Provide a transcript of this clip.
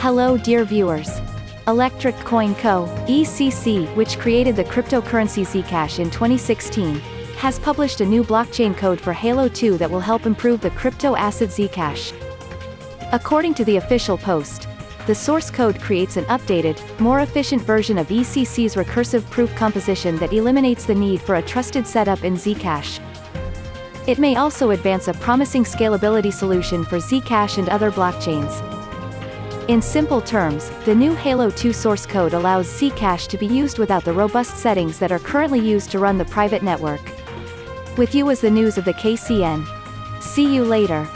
Hello dear viewers. Electric Coin Co., ECC, which created the cryptocurrency Zcash in 2016, has published a new blockchain code for Halo 2 that will help improve the crypto asset Zcash. According to the official post, the source code creates an updated, more efficient version of ECC's recursive proof composition that eliminates the need for a trusted setup in Zcash. It may also advance a promising scalability solution for Zcash and other blockchains. In simple terms, the new Halo 2 source code allows Zcash to be used without the robust settings that are currently used to run the private network. With you is the news of the KCN. See you later.